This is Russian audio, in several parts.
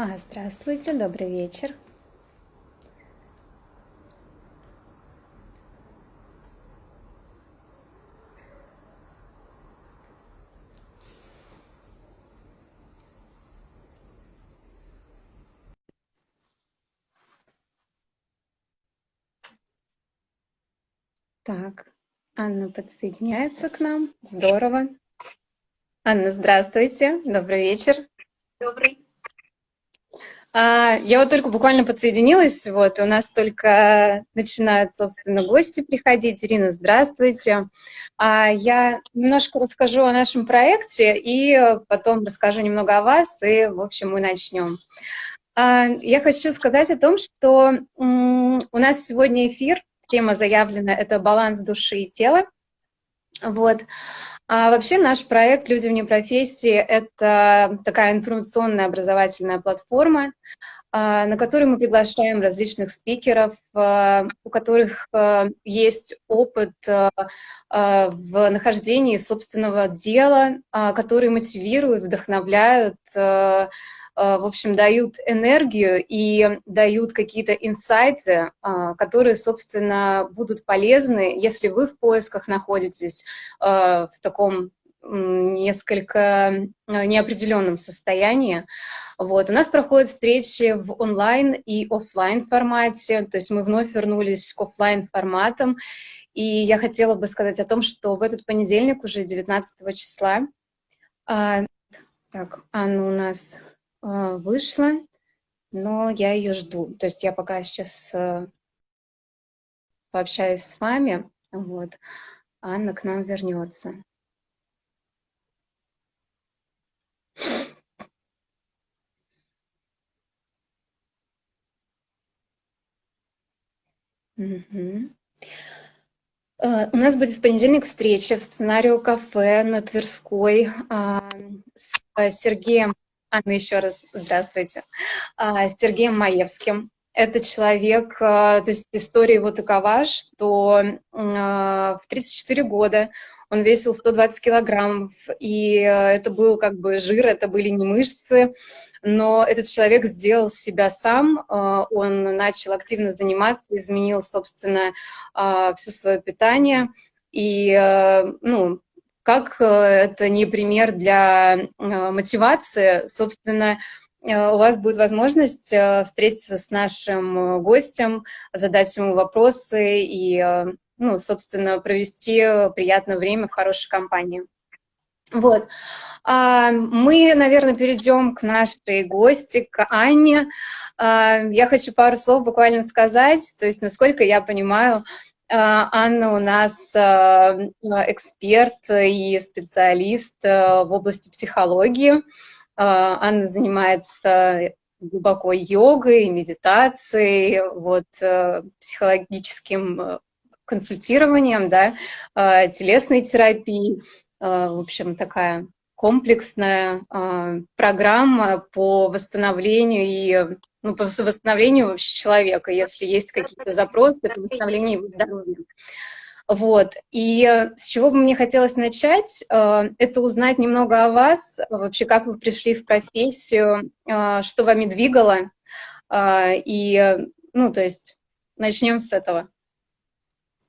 А, здравствуйте, добрый вечер. Так, Анна подсоединяется к нам. Здорово. Анна, здравствуйте. Добрый вечер. Добрый. А, я вот только буквально подсоединилась, вот, у нас только начинают, собственно, гости приходить. Ирина, здравствуйте. А, я немножко расскажу о нашем проекте и потом расскажу немного о вас, и, в общем, мы начнем. А, я хочу сказать о том, что у нас сегодня эфир тема заявлена — это баланс души и тела. Вот. А вообще наш проект «Люди вне профессии» — это такая информационная образовательная платформа, а, на которой мы приглашаем различных спикеров, а, у которых а, есть опыт в нахождении собственного дела, которые мотивируют, вдохновляют, в общем, дают энергию и дают какие-то инсайты, э, которые, собственно, будут полезны, если вы в поисках находитесь э, в таком несколько неопределенном состоянии. Вот. У нас проходят встречи в онлайн и офлайн формате, то есть мы вновь вернулись к офлайн форматам. И я хотела бы сказать о том, что в этот понедельник, уже 19 числа, а, так, Анна у нас вышла, но я ее жду. То есть я пока сейчас э, пообщаюсь с вами, вот, Анна к нам вернется. Угу. У нас будет в понедельник встреча в сценарию кафе на Тверской а, с Сергеем Анна, еще раз здравствуйте. А, с Сергеем Маевским. Это человек, а, то есть история его такова, что а, в 34 года он весил 120 килограммов, и это был как бы жир, это были не мышцы, но этот человек сделал себя сам, он начал активно заниматься, изменил, собственно, все свое питание, и ну, как э, это не пример для э, мотивации, собственно, э, у вас будет возможность встретиться с нашим гостем, задать ему вопросы и, ну, собственно, провести приятное время в хорошей компании. Вот. А, мы, наверное, перейдем к нашей гости, к Анне. А, я хочу пару слов буквально сказать, то есть, насколько я понимаю, Анна у нас а, эксперт и специалист а, в области психологии. Анна занимается глубоко йогой, медитацией, вот, психологическим консультированием, да, телесной терапией. В общем, такая комплексная программа по восстановлению и ну, по восстановлению вообще человека, если есть какие-то запросы, это восстановление его здоровья. Вот. И э, с чего бы мне хотелось начать, э, это узнать немного о вас, вообще как вы пришли в профессию, э, что вами двигало, и, ну, то есть, начнем с этого.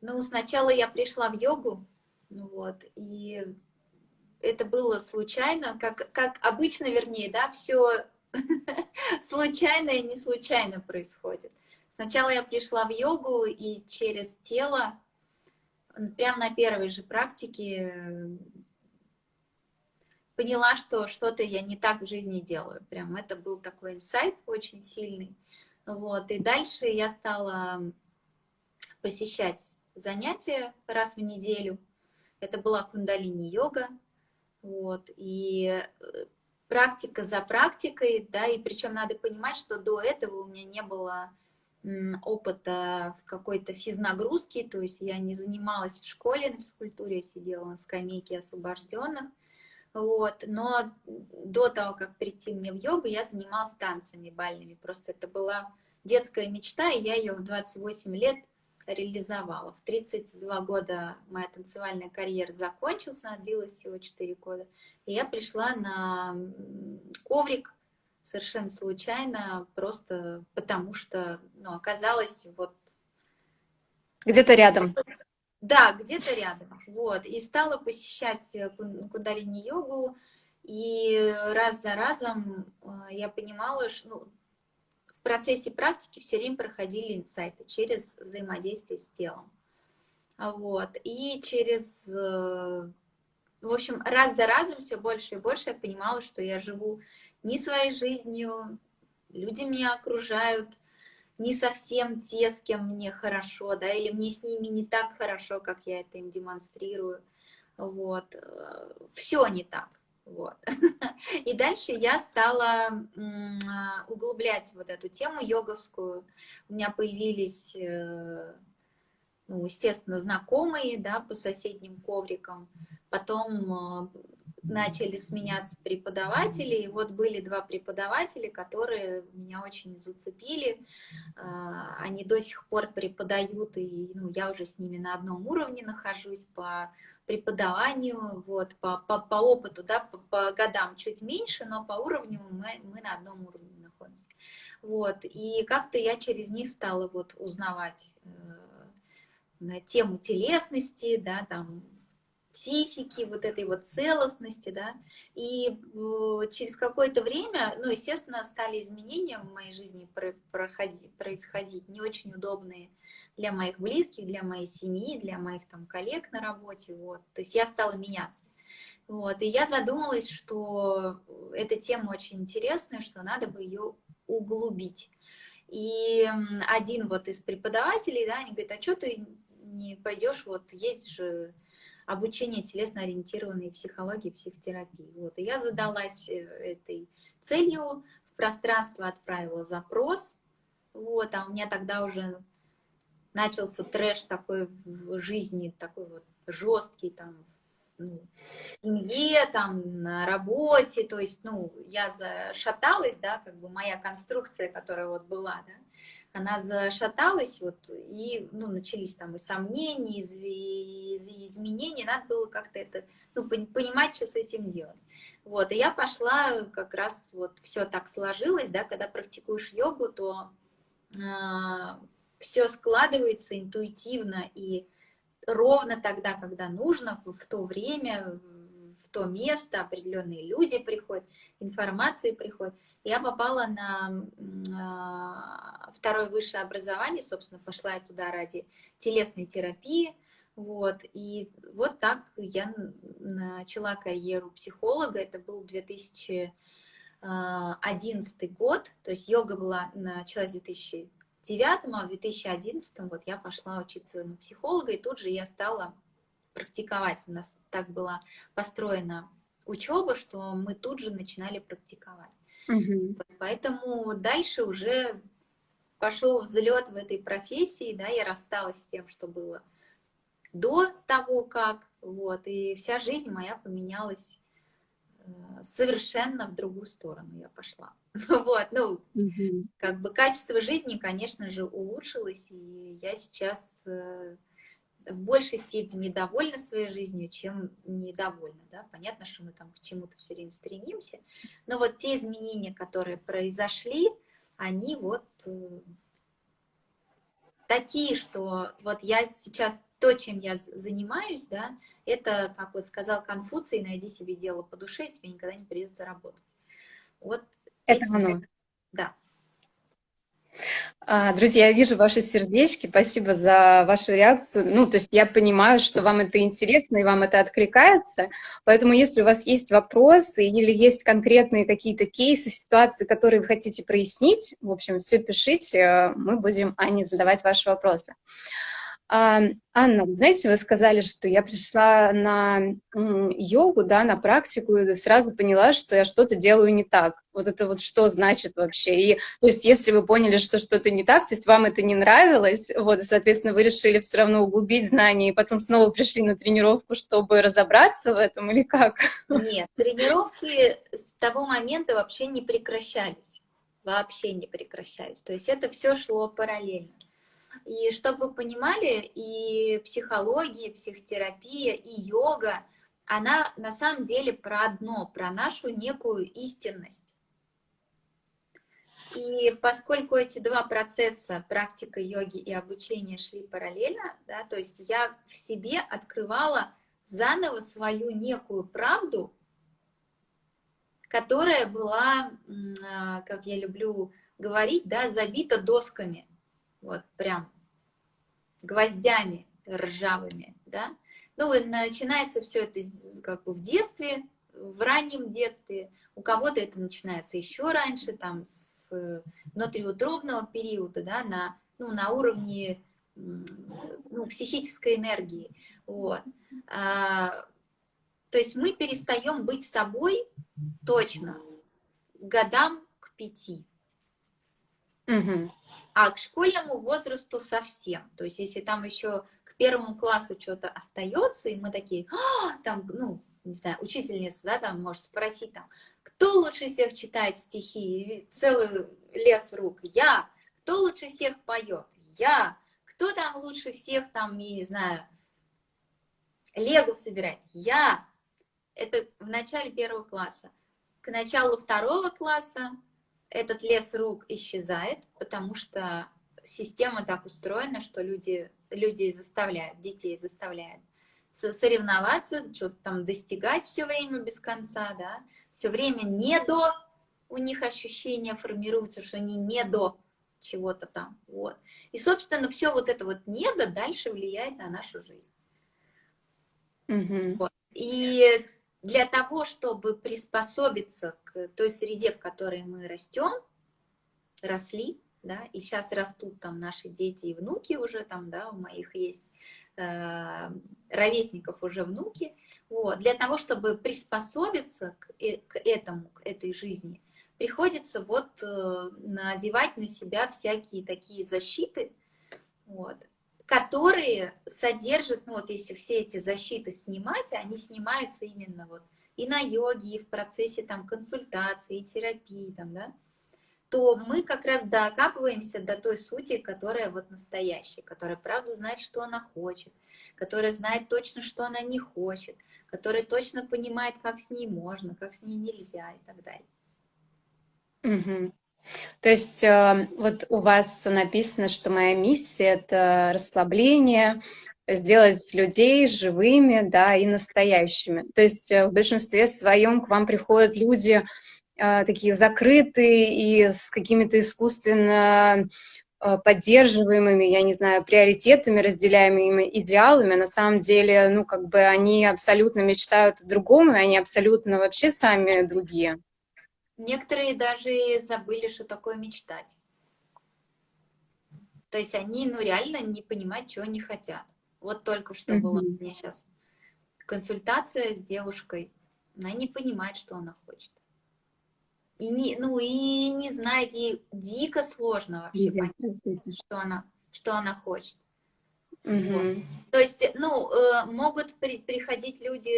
Ну, сначала я пришла в йогу, вот, и это было случайно, как, как обычно, вернее, да, все случайно и не случайно происходит. Сначала я пришла в йогу, и через тело, прямо на первой же практике, поняла, что что-то я не так в жизни делаю. Прям это был такой инсайт очень сильный. Вот. И дальше я стала посещать занятия раз в неделю. Это была кундалини-йога. Вот. И э, практика за практикой, да, и причем надо понимать, что до этого у меня не было опыта в какой-то физнагрузке, то есть я не занималась в школе на физкультуре, я сидела на скамейке освобожденных, вот, но до того, как прийти мне в йогу, я занималась танцами бальными, просто это была детская мечта, и я ее в 28 лет реализовала. В 32 года моя танцевальная карьера закончилась, она длилась всего 4 года. И я пришла на коврик совершенно случайно, просто потому что, ну, оказалось вот... Где-то рядом. Да, где-то рядом, вот, и стала посещать кундалини-йогу, и раз за разом э, я понимала, что ну, процессе практики все время проходили инсайты через взаимодействие с телом. Вот, и через, э, в общем, раз за разом все больше и больше я понимала, что я живу не своей жизнью, люди меня окружают, не совсем те, с кем мне хорошо, да, или мне с ними не так хорошо, как я это им демонстрирую, вот, э, все не так, вот. И дальше я стала углублять вот эту тему йоговскую, у меня появились, э, ну, естественно, знакомые, да, по соседним коврикам, потом э, начали сменяться преподаватели, и вот были два преподавателя, которые меня очень зацепили, а, они до сих пор преподают, и ну, я уже с ними на одном уровне нахожусь по преподаванию, вот, по, по, по опыту, да, по, по годам чуть меньше, но по уровню мы, мы на одном уровне находимся. Вот, и как-то я через них стала вот узнавать э, тему телесности, да, там, психики, вот этой вот целостности, да, и через какое-то время, ну, естественно, стали изменения в моей жизни проходить, происходить, не очень удобные для моих близких, для моей семьи, для моих там коллег на работе, вот, то есть я стала меняться. Вот, и я задумалась, что эта тема очень интересная, что надо бы ее углубить. И один вот из преподавателей, да, они говорят, а что ты не пойдешь, вот есть же обучение телесно-ориентированной психологии, психотерапии. Вот. И я задалась э, этой целью, в пространство отправила запрос, вот, а у меня тогда уже начался трэш такой в жизни, такой вот жесткий, там, ну, в семье, там, на работе, то есть, ну, я зашаталась, да, как бы моя конструкция, которая вот была, да, она зашаталась, вот, и ну, начались там и сомнения, и изменения, надо было как-то это, ну, понимать, что с этим делать. Вот, и я пошла, как раз вот все так сложилось, да, когда практикуешь йогу, то э, а, все складывается интуитивно и ровно тогда, когда нужно, в то время, то место определенные люди приходят, информации приходит. Я попала на а, второе высшее образование, собственно, пошла я туда ради телесной терапии, вот, и вот так я начала карьеру психолога, это был 2011 а, год, то есть йога была, началась в 2009, а в 2011 вот я пошла учиться на психолога, и тут же я стала практиковать. У нас так была построена учеба, что мы тут же начинали практиковать. Угу. Поэтому дальше уже пошел взлет в этой профессии, да, я рассталась с тем, что было до того, как, вот, и вся жизнь моя поменялась э, совершенно в другую сторону я пошла. Вот, ну, угу. как бы качество жизни, конечно же, улучшилось, и я сейчас э, в большей степени довольна своей жизнью, чем недовольна. Да? Понятно, что мы там к чему-то все время стремимся, но вот те изменения, которые произошли, они вот э, такие, что вот я сейчас то, чем я занимаюсь, да, это, как вот сказал Конфуций, найди себе дело по душе, и тебе никогда не придется работать. Вот это оно. Да. А, друзья, я вижу ваши сердечки, спасибо за вашу реакцию. Ну, то есть я понимаю, что вам это интересно и вам это откликается, поэтому если у вас есть вопросы или есть конкретные какие-то кейсы, ситуации, которые вы хотите прояснить, в общем, все пишите, мы будем Ане задавать ваши вопросы. Анна, знаете, вы сказали, что я пришла на йогу, да, на практику, и сразу поняла, что я что-то делаю не так. Вот это вот что значит вообще? И, то есть, если вы поняли, что что-то не так, то есть вам это не нравилось, вот, и, соответственно, вы решили все равно углубить знания, и потом снова пришли на тренировку, чтобы разобраться в этом, или как? Нет, тренировки с того момента вообще не прекращались, вообще не прекращались. То есть это все шло параллельно. И чтобы вы понимали, и психология, и психотерапия, и йога, она на самом деле про одно, про нашу некую истинность. И поскольку эти два процесса, практика йоги и обучение, шли параллельно, да, то есть я в себе открывала заново свою некую правду, которая была, а, как я люблю говорить, да, забита досками, вот прям гвоздями ржавыми, да. Ну, начинается все это как бы в детстве, в раннем детстве, у кого-то это начинается еще раньше, там, с внутриутробного периода, да, на, ну, на уровне ну, психической энергии, вот. А, то есть мы перестаем быть собой точно годам к пяти. Угу. А к школьному возрасту совсем. То есть если там еще к первому классу что-то остается, и мы такие, а, там, ну, не знаю, учительница, да, там может спросить, там, кто лучше всех читает стихи, целый лес рук, я. Кто лучше всех поет, я. Кто там лучше всех, там, я не знаю, лего собирать, я. Это в начале первого класса. К началу второго класса этот лес рук исчезает, потому что система так устроена, что люди, люди заставляют, детей заставляют соревноваться, что-то там достигать все время без конца, да, все время не до, у них ощущение формируется, что они не до чего-то там, вот. И, собственно, все вот это вот не до дальше влияет на нашу жизнь. Mm Вот. И для того, чтобы приспособиться к той среде, в которой мы растем, росли, да, и сейчас растут там наши дети и внуки уже там, да, у моих есть Э, ровесников уже внуки. Вот. Для того, чтобы приспособиться к, э, к этому, к этой жизни, приходится вот э, надевать на себя всякие такие защиты, вот, которые содержат, ну вот если все эти защиты снимать, они снимаются именно вот и на йоге, и в процессе там консультации, и терапии, там, да, то мы как раз докапываемся до той сути, которая вот настоящая, которая правда знает, что она хочет, которая знает точно, что она не хочет, которая точно понимает, как с ней можно, как с ней нельзя и так далее. Угу. То есть э, вот у вас написано, что моя миссия — это расслабление, сделать людей живыми, да, и настоящими. То есть э, в большинстве своем к вам приходят люди, а, такие закрытые и с какими-то искусственно поддерживаемыми, я не знаю, приоритетами, разделяемыми идеалами, на самом деле, ну, как бы они абсолютно мечтают о другом, и они абсолютно вообще сами другие. Некоторые даже забыли, что такое мечтать. То есть они, ну, реально не понимают, чего они хотят. Вот только что mm -hmm. была у меня сейчас консультация с девушкой, она не понимает, что она хочет. И не, ну, и не знает, ей дико сложно вообще понять, что она, что она хочет. Угу. Вот. То есть, ну, э, могут при, приходить люди,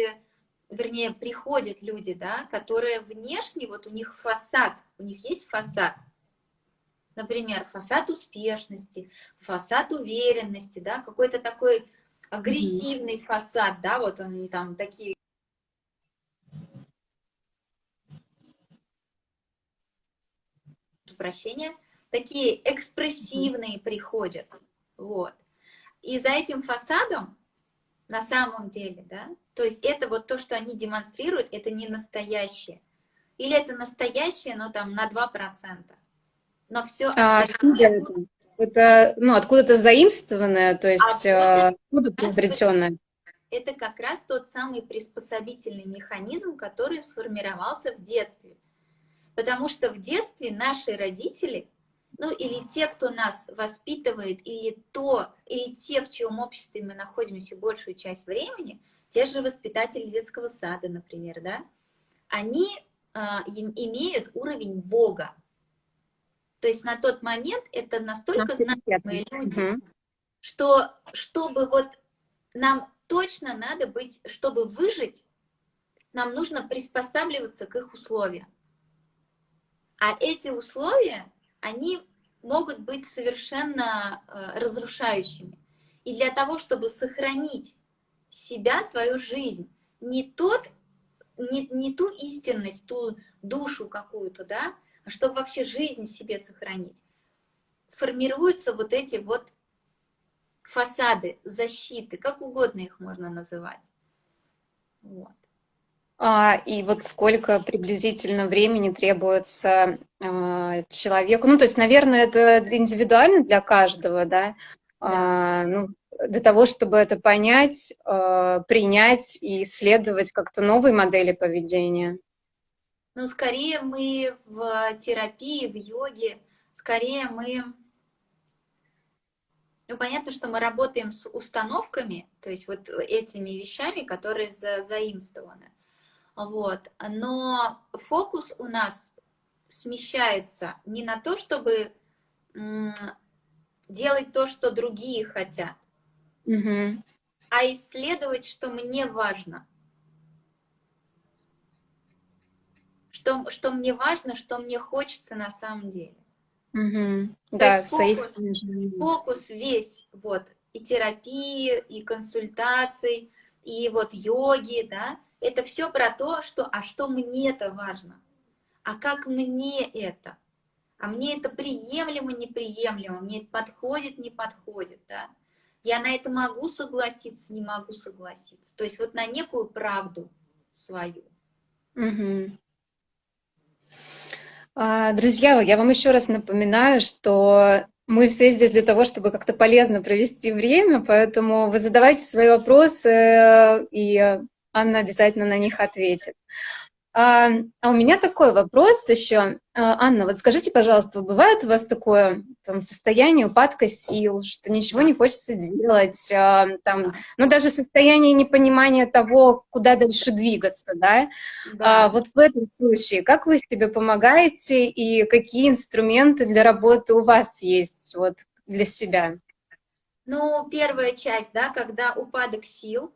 вернее, приходят люди, да, которые внешне, вот у них фасад, у них есть фасад, например, фасад успешности, фасад уверенности, да, какой-то такой агрессивный mm фасад, да, вот они там такие. Прощения, такие экспрессивные приходят, вот. И за этим фасадом, на самом деле, да, то есть это вот то, что они демонстрируют, это не настоящее. Или это настоящее, но там на 2%. Но все а? Это, ну, откуда-то заимствованное, то есть а откуда приобретенное? Это как раз тот самый приспособительный механизм, который сформировался в детстве. Потому что в детстве наши родители, ну или те, кто нас воспитывает, или то, или те, в чьем обществе мы находимся большую часть времени, те же воспитатели детского сада, например, да, они э, имеют уровень Бога. То есть на тот момент это настолько значимые люди, что чтобы вот нам точно надо быть, чтобы выжить, нам нужно приспосабливаться к их условиям. А эти условия, они могут быть совершенно э, разрушающими. И для того, чтобы сохранить себя, свою жизнь, не, тот, не, не ту истинность, ту душу какую-то, да, чтобы вообще жизнь себе сохранить, формируются вот эти вот фасады, защиты, как угодно их можно называть. Вот. А, и вот сколько приблизительно времени требуется э, человеку? Ну, то есть, наверное, это индивидуально для каждого, да? да. А, ну, для того, чтобы это понять, э, принять и исследовать как-то новые модели поведения. Ну, скорее мы в терапии, в йоге, скорее мы ну, понятно, что мы работаем с установками, то есть вот этими вещами, которые за, заимствованы. Вот. Но фокус у нас смещается не на то, чтобы делать то, что другие хотят, угу. а исследовать, что мне важно. Что, что мне важно, что мне хочется на самом деле. Угу. Да, фокус, фокус весь, вот, и терапии, и консультаций, и вот йоги, да, это все про то, что, а что мне это важно, а как мне это, а мне это приемлемо, неприемлемо, мне это подходит, не подходит, да, я на это могу согласиться, не могу согласиться, то есть вот на некую правду свою. Угу. А, друзья, я вам еще раз напоминаю, что мы все здесь для того, чтобы как-то полезно провести время, поэтому вы задавайте свои вопросы, э, и Анна обязательно на них ответит. А, а у меня такой вопрос еще. А, Анна, вот скажите, пожалуйста, бывает у вас такое там, состояние упадка сил, что ничего не хочется делать, а, там, ну даже состояние непонимания того, куда дальше двигаться, да? да. А, вот в этом случае, как вы себе помогаете и какие инструменты для работы у вас есть вот для себя? Ну, первая часть, да, когда упадок сил,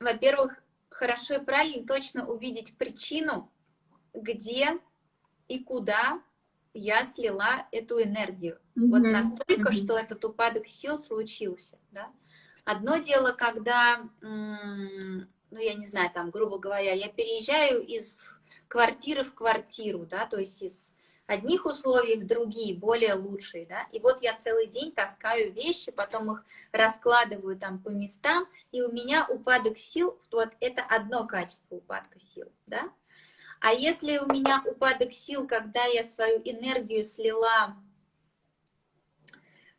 во-первых, хорошо и правильно точно увидеть причину, где и куда я слила эту энергию. Mm -hmm. Вот настолько, mm -hmm. что этот упадок сил случился. Да? Одно дело, когда, ну, я не знаю, там, грубо говоря, я переезжаю из квартиры в квартиру, да, то есть из одних условий в другие, более лучшие, да, и вот я целый день таскаю вещи, потом их раскладываю там по местам, и у меня упадок сил, вот это одно качество упадка сил, да, а если у меня упадок сил, когда я свою энергию слила,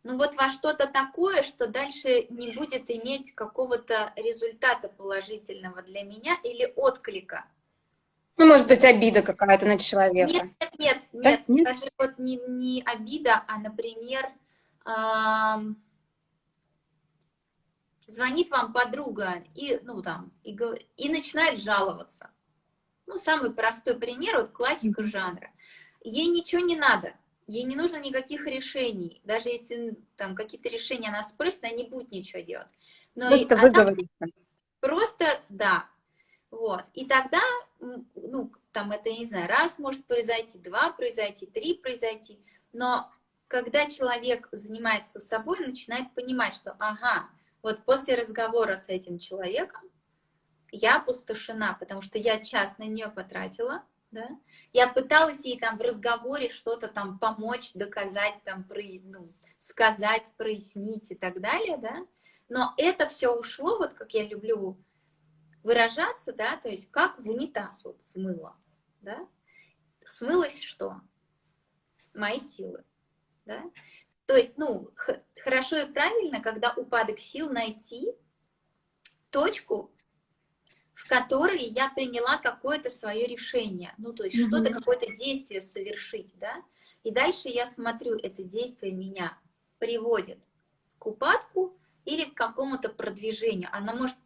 ну вот во что-то такое, что дальше не будет иметь какого-то результата положительного для меня или отклика, ну, может быть, обида какая-то на человека. Нет, нет, нет, да? нет. Даже вот не, не обида, а, например, э, звонит вам подруга и, ну, там, и, и начинает жаловаться. Ну, самый простой пример, вот классика жанра. Ей ничего не надо, ей не нужно никаких решений. Даже если там какие-то решения она спросит, она не будет ничего делать. Но просто выговориться. Просто, да, вот. И тогда, ну, там это, не знаю, раз может произойти, два произойти, три произойти, но когда человек занимается собой, начинает понимать, что, ага, вот после разговора с этим человеком я опустошена, потому что я час на нее потратила, да, я пыталась ей там в разговоре что-то там помочь, доказать, там, ну, сказать, прояснить и так далее, да, но это все ушло, вот как я люблю выражаться, да, то есть как в унитаз вот смыло, да, смылось что? Мои силы, да. То есть, ну, хорошо и правильно, когда упадок сил найти точку, в которой я приняла какое-то свое решение, ну, то есть mm -hmm. что-то, какое-то действие совершить, да, и дальше я смотрю, это действие меня приводит к упадку или к какому-то продвижению. Оно может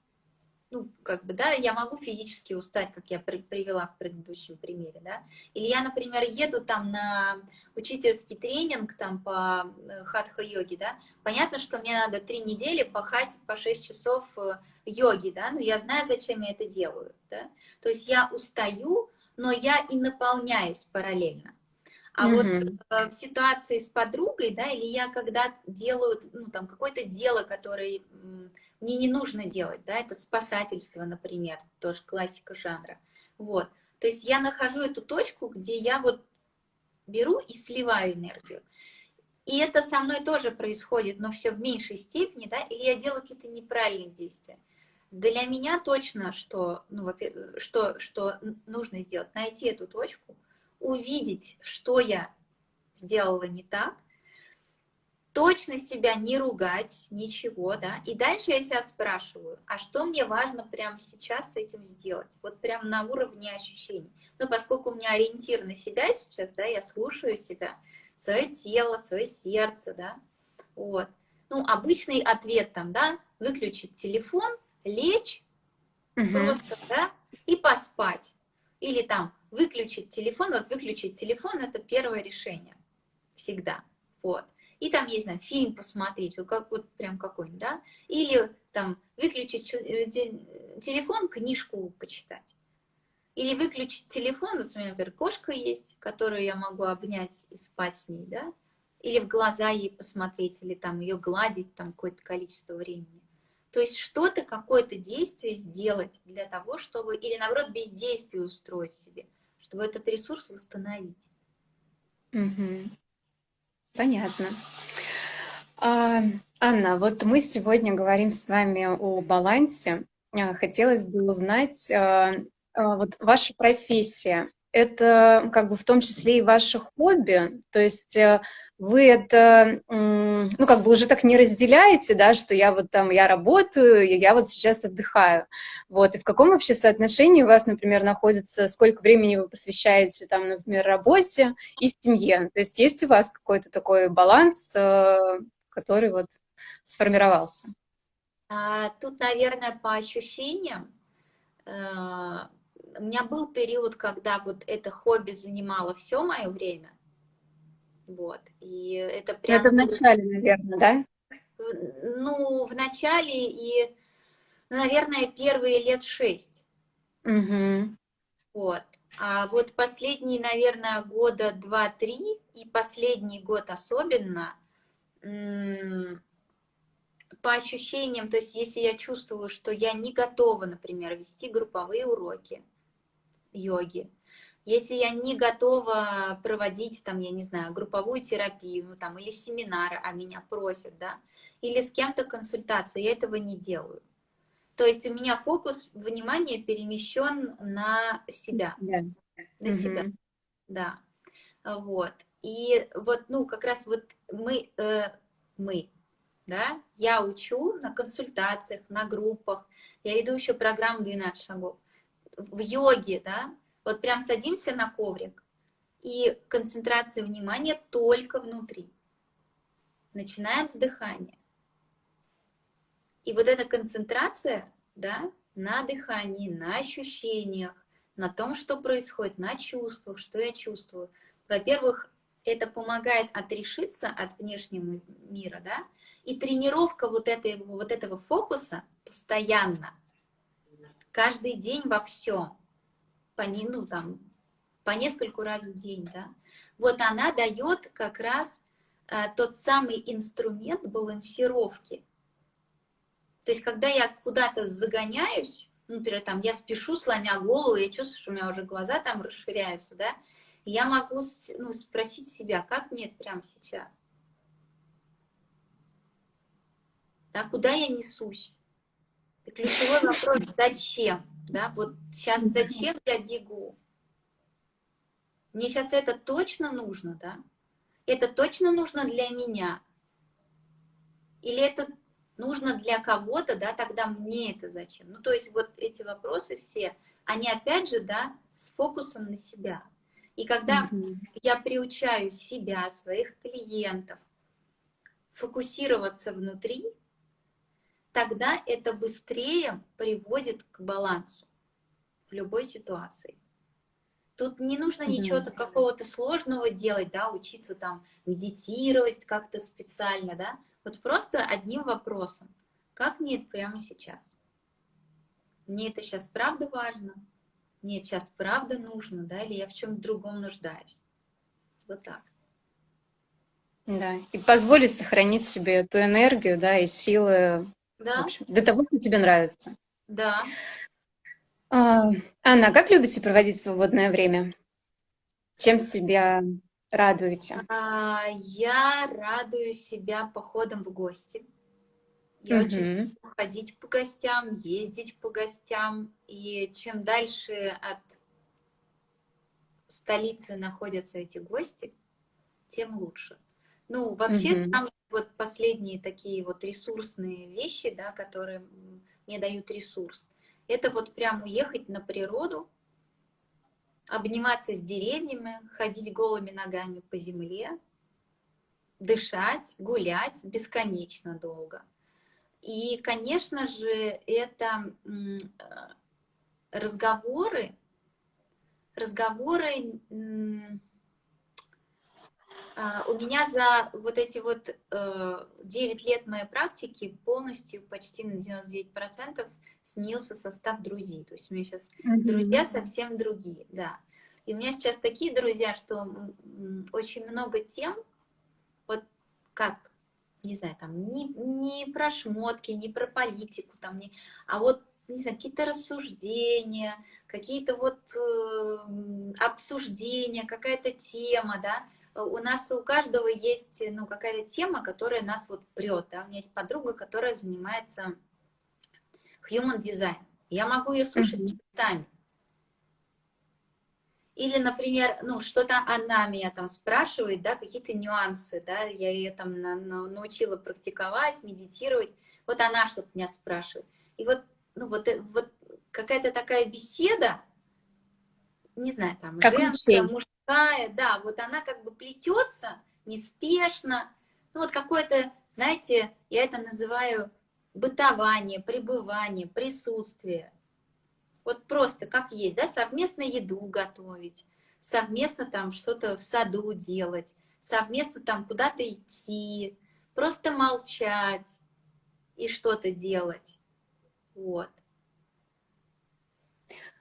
ну, как бы, да, я могу физически устать, как я привела в предыдущем примере, да, или я, например, еду там на учительский тренинг там по э, хатха-йоге, да, понятно, что мне надо три недели пахать по 6 часов э, йоги, да, но я знаю, зачем я это делаю, да, то есть я устаю, но я и наполняюсь параллельно. А mm -hmm. вот э, в ситуации с подругой, да, или я когда делаю, ну, там, какое-то дело, которое мне не нужно делать, да, это спасательство, например, тоже классика жанра, вот, То есть я нахожу эту точку, где я вот беру и сливаю энергию. И это со мной тоже происходит, но все в меньшей степени, да, или я делаю какие-то неправильные действия. Для меня точно, что, ну, что, что нужно сделать, найти эту точку, увидеть, что я сделала не так, точно себя не ругать, ничего, да, и дальше я себя спрашиваю, а что мне важно прямо сейчас с этим сделать, вот прям на уровне ощущений. Ну, поскольку у меня ориентир на себя сейчас, да, я слушаю себя, свое тело, свое сердце, да, вот. Ну, обычный ответ там, да, выключить телефон, лечь, угу. просто, да, и поспать. Или там выключить телефон, вот выключить телефон, это первое решение, всегда, вот. И там есть, знаю, фильм посмотреть, вот, как, вот прям какой-нибудь, да, или там выключить э, телефон, книжку почитать. Или выключить телефон, вот у меня, например, кошка есть, которую я могу обнять и спать с ней, да, или в глаза ей посмотреть, или там ее гладить там какое-то количество времени. То есть что-то, какое-то действие сделать для того, чтобы, или наоборот, бездействие устроить себе, чтобы этот ресурс восстановить. Угу. Понятно. А, Анна, вот мы сегодня говорим с вами о балансе. А, хотелось бы узнать, а, а, вот ваша профессия, это как бы в том числе и ваше хобби, то есть э, вы это, ну, как бы уже так не разделяете, да, что я вот там, я работаю, и я вот сейчас отдыхаю, вот, и в каком вообще соотношении у вас, например, находится, сколько времени вы посвящаете, там, например, работе и семье, то есть есть у вас какой-то такой баланс, э, который вот сформировался? А, тут, наверное, по ощущениям, э, у меня был период, когда вот это хобби занимало все мое время. Вот. И это прям... Это в начале, наверное, да? Ну, в начале и, наверное, первые лет шесть. Угу. Вот. А вот последние, наверное, года два-три, и последний год особенно, по ощущениям, то есть если я чувствую, что я не готова, например, вести групповые уроки, йоги. Если я не готова проводить, там, я не знаю, групповую терапию, ну, там, или семинары, а меня просят, да, или с кем-то консультацию, я этого не делаю. То есть у меня фокус внимания перемещен на себя. себя. На угу. себя, да. Вот. И вот, ну, как раз вот мы, э, мы, да, я учу на консультациях, на группах, я веду еще программу 12 шагов в йоге, да, вот прям садимся на коврик, и концентрация внимания только внутри. Начинаем с дыхания. И вот эта концентрация, да, на дыхании, на ощущениях, на том, что происходит, на чувствах, что я чувствую. Во-первых, это помогает отрешиться от внешнего мира, да, и тренировка вот, этой, вот этого фокуса постоянно – каждый день во всем, по, ну, там, по нескольку раз в день, да, вот она дает как раз а, тот самый инструмент балансировки. То есть, когда я куда-то загоняюсь, например, там, я спешу, сломя голову, я чувствую, что у меня уже глаза там расширяются, да, я могу ну, спросить себя, как мне это прямо сейчас? Да, куда я несусь? Ключевой вопрос, зачем? Да, вот сейчас зачем я бегу? Мне сейчас это точно нужно, да? Это точно нужно для меня? Или это нужно для кого-то, да, тогда мне это зачем? Ну, то есть вот эти вопросы все, они опять же, да, с фокусом на себя. И когда угу. я приучаю себя, своих клиентов фокусироваться внутри, тогда это быстрее приводит к балансу в любой ситуации. Тут не нужно ничего да. какого-то сложного делать, да, учиться там медитировать как-то специально, да. Вот просто одним вопросом. Как мне это прямо сейчас? Мне это сейчас правда важно? Мне это сейчас правда нужно, да, или я в чем-то другом нуждаюсь? Вот так. Да, и позволить сохранить себе эту энергию, да, и силы да. общем, для того, что тебе нравится. Да. А, Анна, а как любите проводить свободное время? Чем себя радуете? А, я радую себя походом в гости. Я угу. очень люблю ходить по гостям, ездить по гостям. И чем дальше от столицы находятся эти гости, тем лучше. Ну, вообще, угу. самые вот последние такие вот ресурсные вещи, да, которые мне дают ресурс, это вот прям уехать на природу, обниматься с деревьями, ходить голыми ногами по земле, дышать, гулять бесконечно долго. И, конечно же, это разговоры, разговоры а, у меня за вот эти вот 9 э, лет моей практики полностью, почти на 99% сменился состав друзей. То есть у меня сейчас mm -hmm. друзья совсем другие, да. И у меня сейчас такие друзья, что очень много тем, вот как не знаю, там, не, не про шмотки, не про политику, там, не, а вот, не знаю, какие-то рассуждения, какие-то вот э, обсуждения, какая-то тема, да, у нас у каждого есть, ну, какая-то тема, которая нас вот прет, да, у меня есть подруга, которая занимается human design, я могу ее слушать mm -hmm. часами, или, например, ну, что-то она меня там спрашивает, да, какие-то нюансы, да, я ее там на, на, научила практиковать, медитировать. Вот она что-то меня спрашивает. И вот, ну, вот, э, вот какая-то такая беседа, не знаю, там, как женская, учень. Мужская, да, вот она как бы плетется неспешно. Ну, вот какое-то, знаете, я это называю бытование, пребывание, присутствие. Вот просто как есть, да, совместно еду готовить, совместно там что-то в саду делать, совместно там куда-то идти, просто молчать и что-то делать. Вот.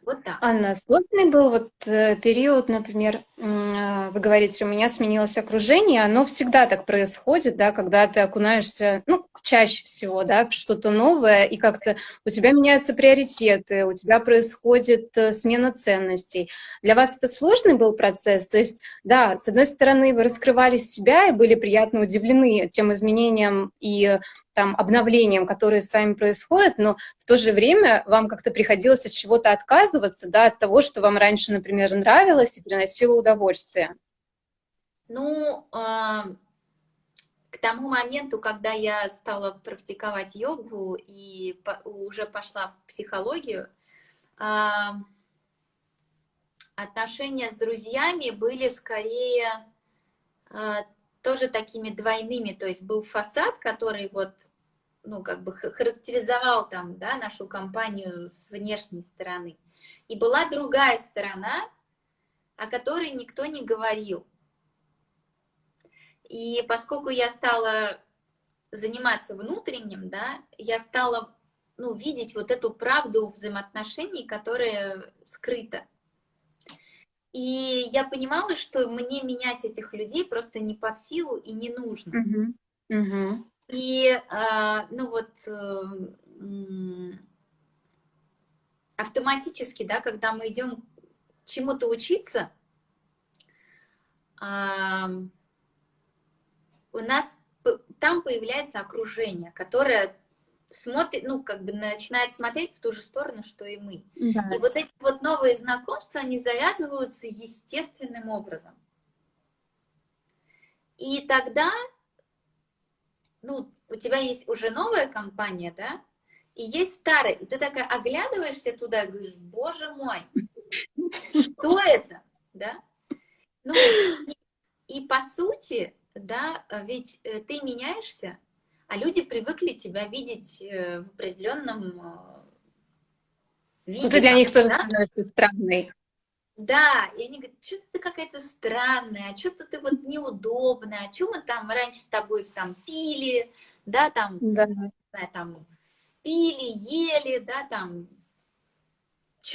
Вот так. Анна, сложный был вот э, период, например, э, вы говорите, у меня сменилось окружение, оно всегда так происходит, да, когда ты окунаешься, ну, чаще всего, да, что-то новое, и как-то у тебя меняются приоритеты, у тебя происходит э, смена ценностей. Для вас это сложный был процесс? То есть, да, с одной стороны, вы раскрывали себя и были приятно удивлены тем изменениям и там, обновлениям, которые с вами происходят, но в то же время вам как-то приходилось от чего-то отказываться, да, от того, что вам раньше, например, нравилось и приносило удовольствие? Ну, а, к тому моменту, когда я стала практиковать йогу и уже пошла в психологию, а, отношения с друзьями были скорее а, тоже такими двойными, то есть был фасад, который вот, ну, как бы характеризовал там, да, нашу компанию с внешней стороны. И была другая сторона, о которой никто не говорил. И поскольку я стала заниматься внутренним, да, я стала, ну, видеть вот эту правду взаимоотношений, которая скрыта. И я понимала, что мне менять этих людей просто не под силу и не нужно. Uh -huh. Uh -huh. И, а, ну вот, э, автоматически, да, когда мы идем чему-то учиться, у нас там появляется окружение, которое смотрит, ну, как бы начинает смотреть в ту же сторону, что и мы. Да. И вот эти вот новые знакомства, они завязываются естественным образом. И тогда, ну, у тебя есть уже новая компания, да, и есть старая, и ты такая оглядываешься туда и говоришь, боже мой, что это, да? Ну, и, и по сути, да, ведь э, ты меняешься, а люди привыкли тебя видеть э, в определенном виде. Ну, ты для них тоже да? странный. Да, и они говорят, что ты какая-то странная, а что-то ты вот неудобная, а что мы там раньше с тобой там пили, да, там, да. Знаю, там пили, ели, да, там.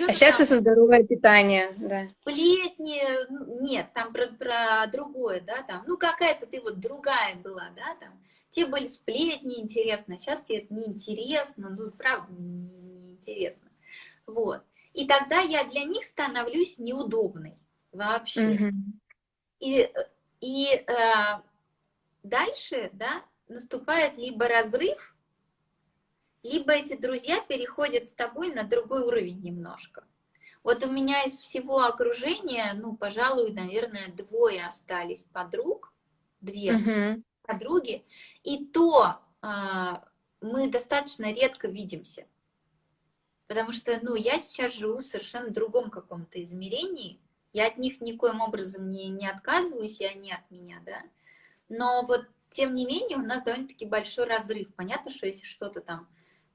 А сейчас ты со здоровое питание, да. Сплетни, нет, там про, про другое, да, там, ну какая-то ты вот другая была, да, там те были сплетни интересно, сейчас тебе это неинтересно, ну, правда, неинтересно. Вот. И тогда я для них становлюсь неудобной вообще. Угу. И, и э, дальше, да, наступает либо разрыв, либо эти друзья переходят с тобой на другой уровень немножко. Вот у меня из всего окружения, ну, пожалуй, наверное, двое остались подруг, две угу. подруги, и то а, мы достаточно редко видимся. Потому что, ну, я сейчас живу в совершенно другом каком-то измерении, я от них никоим образом не, не отказываюсь, и они от меня, да. Но вот, тем не менее, у нас довольно-таки большой разрыв. Понятно, что если что-то там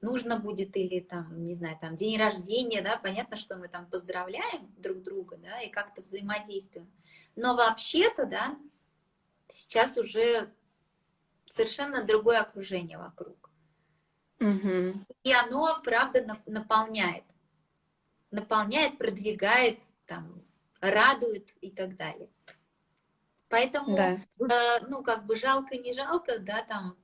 нужно будет или там, не знаю, там день рождения, да, понятно, что мы там поздравляем друг друга, да, и как-то взаимодействуем. Но вообще-то, да, сейчас уже совершенно другое окружение вокруг. Угу. И оно, правда, наполняет. Наполняет, продвигает, там, радует и так далее. Поэтому, да. э, ну, как бы жалко, не жалко, да, там,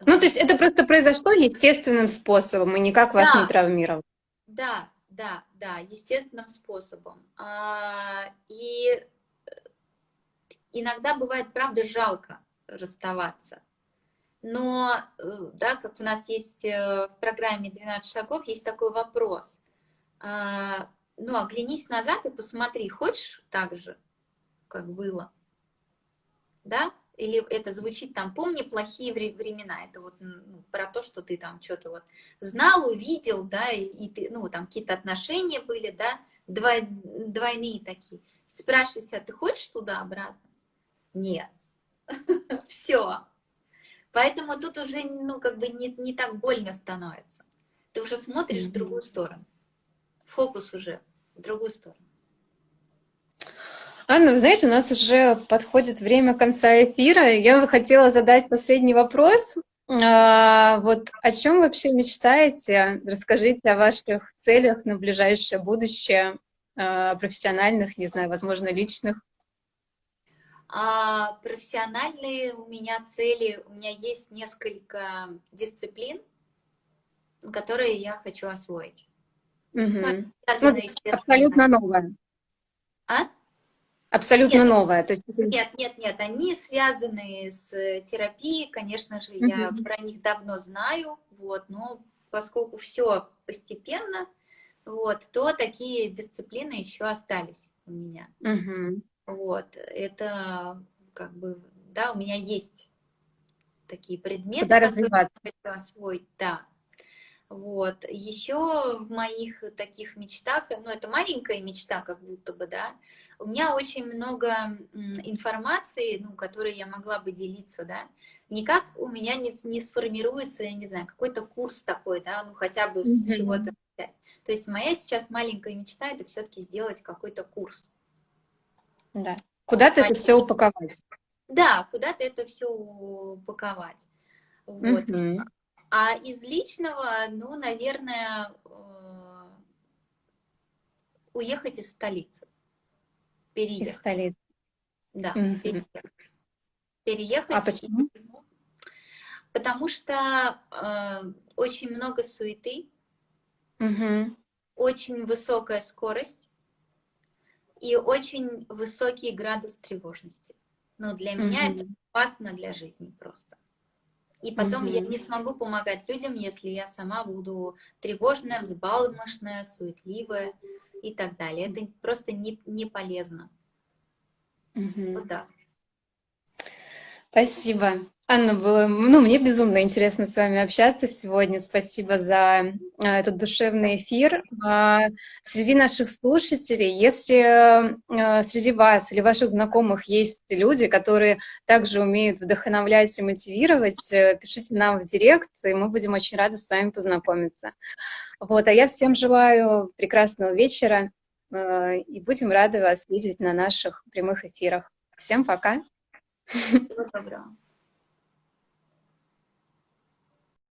ну, то есть это просто произошло естественным способом и никак вас да. не травмировало. Да, да, да, естественным способом. А, и э, иногда бывает, правда, жалко расставаться. Но, э, да, как у нас есть э, в программе 12 шагов, есть такой вопрос. А, ну, оглянись назад и посмотри, хочешь так же, как было? Да? Или это звучит там, помни плохие времена, это вот ну, про то, что ты там что-то вот знал, увидел, да, и, и ты, ну, там какие-то отношения были, да, двой, двойные такие. Спрашивайся, ты хочешь туда обратно? Нет. Все. Поэтому тут уже, ну, как бы не, не так больно становится. Ты уже смотришь в другую сторону. Фокус уже в другую сторону. Анна, вы знаете, у нас уже подходит время конца эфира. Я бы хотела задать последний вопрос. А, вот о чем вообще мечтаете? Расскажите о ваших целях на ближайшее будущее, а, профессиональных, не знаю, возможно, личных. А, профессиональные у меня цели, у меня есть несколько дисциплин, которые я хочу освоить. Угу. Ну, абсолютно новое. А? Абсолютно нет, новое. То есть... Нет, нет, нет, они связаны с э, терапией, конечно же, я про них давно знаю, вот, но поскольку все постепенно, вот, то такие дисциплины еще остались у меня. Mm Вот, это как бы, да, у меня есть такие предметы, Куда которые я хочу освоить, да. Вот. Еще в моих таких мечтах, ну это маленькая мечта как будто бы, да, у меня очень много информации, ну, которой я могла бы делиться, да, никак у меня не, не сформируется, я не знаю, какой-то курс такой, да, ну хотя бы mm -hmm. с чего-то. То есть моя сейчас маленькая мечта это все-таки сделать какой-то курс. Да. Куда-то это все упаковать. Да, куда-то это все упаковать. Вот. -hmm. А из личного, ну, наверное, э, уехать из столицы. Переехать. Из столицы. Да, угу. переехать. Переехать. А почему? Потому что э, очень много суеты, угу. очень высокая скорость и очень высокий градус тревожности. Но для угу. меня это опасно для жизни просто. И потом угу. я не смогу помогать людям, если я сама буду тревожная, взбалмошная, суетливая и так далее. Это просто не, не полезно. Угу. Вот так. Спасибо. Анна, было, ну, мне безумно интересно с вами общаться сегодня. Спасибо за а, этот душевный эфир. А, среди наших слушателей, если а, среди вас или ваших знакомых есть люди, которые также умеют вдохновлять и мотивировать, э, пишите нам в директ, и мы будем очень рады с вами познакомиться. Вот, а я всем желаю прекрасного вечера и будем рады вас видеть на наших прямых эфирах. Всем пока! Всего доброго.